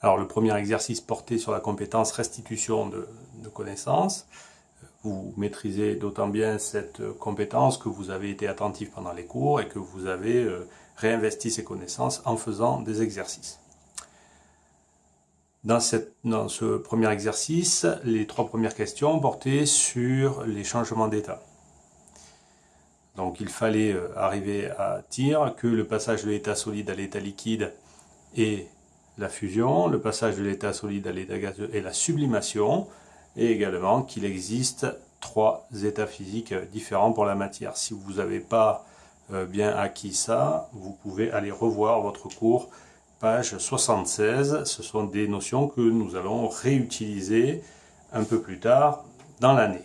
Alors le premier exercice porté sur la compétence restitution de, connaissances. Vous maîtrisez d'autant bien cette compétence que vous avez été attentif pendant les cours et que vous avez euh, réinvesti ces connaissances en faisant des exercices. Dans, dans, ce premier exercice, les trois premières questions portaient sur les changements d'état. Donc il fallait euh, arriver à dire que le passage de l'état solide à l'état liquide est la fusion, le passage de l'état solide à l'état gazeux est la sublimation, et également qu'il existe trois états physiques différents pour la matière. Si vous n'avez pas euh, bien acquis ça, vous pouvez aller revoir votre cours, page 76. Ce sont des notions que nous allons réutiliser un peu plus tard dans l'année.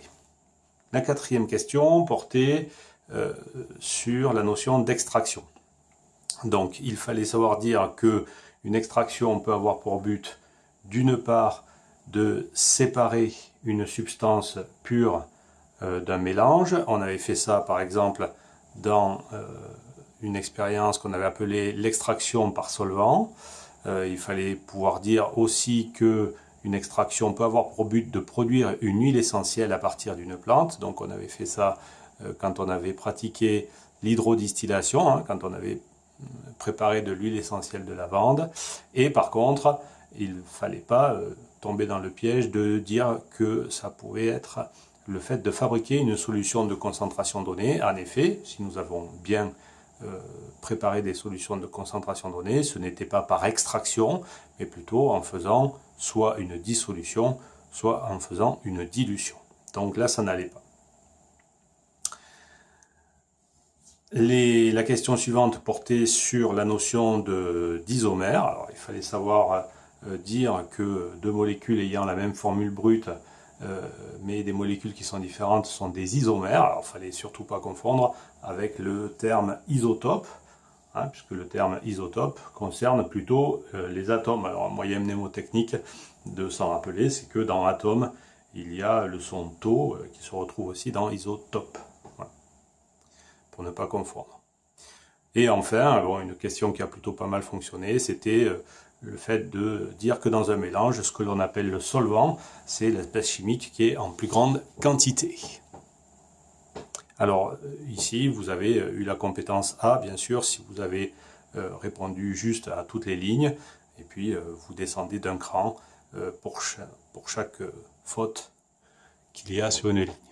La quatrième question portait euh, sur la notion d'extraction. Donc il fallait savoir dire que une extraction peut avoir pour but d'une part de séparer une substance pure euh, d'un mélange. On avait fait ça par exemple dans euh, une expérience qu'on avait appelée l'extraction par solvant. il fallait pouvoir dire aussi que une extraction peut avoir pour but de produire une huile essentielle à partir d'une plante. Donc on avait fait ça euh, quand on avait pratiqué l'hydrodistillation, hein, quand on avait euh, préparé de l'huile essentielle de lavande. Et par contre, il ne fallait pas euh, tomber dans le piège de dire que ça pouvait être le fait de fabriquer une solution de concentration donnée. En effet, si nous avons bien préparé des solutions de concentration donnée, ce n'était pas par extraction, mais plutôt en faisant soit une dissolution, soit en faisant une dilution. Donc là, ça n'allait pas. La question suivante portait sur la notion d'isomère. Il fallait savoir euh, dire que deux molécules ayant la même formule brute, euh, mais des molécules qui sont différentes, sont des isomères. Il fallait surtout pas confondre avec le terme isotope, hein, puisque le terme isotope concerne plutôt euh, les atomes. Alors, un moyen mnémotechnique de s'en rappeler, c'est que dans atome, il y a le son tau qui se retrouve aussi dans isotope ne pas confondre. Et enfin, une question qui a plutôt pas mal fonctionné, c'était euh, le fait de dire que dans un mélange, ce que l'on appelle le solvant, c'est l'espèce chimique qui est en plus grande quantité. Alors ici, vous avez euh, eu la compétence A, bien sûr, si vous avez euh, répondu juste à toutes les lignes, et puis vous descendez d'un cran pour chaque faute qu'il y a sur une ligne.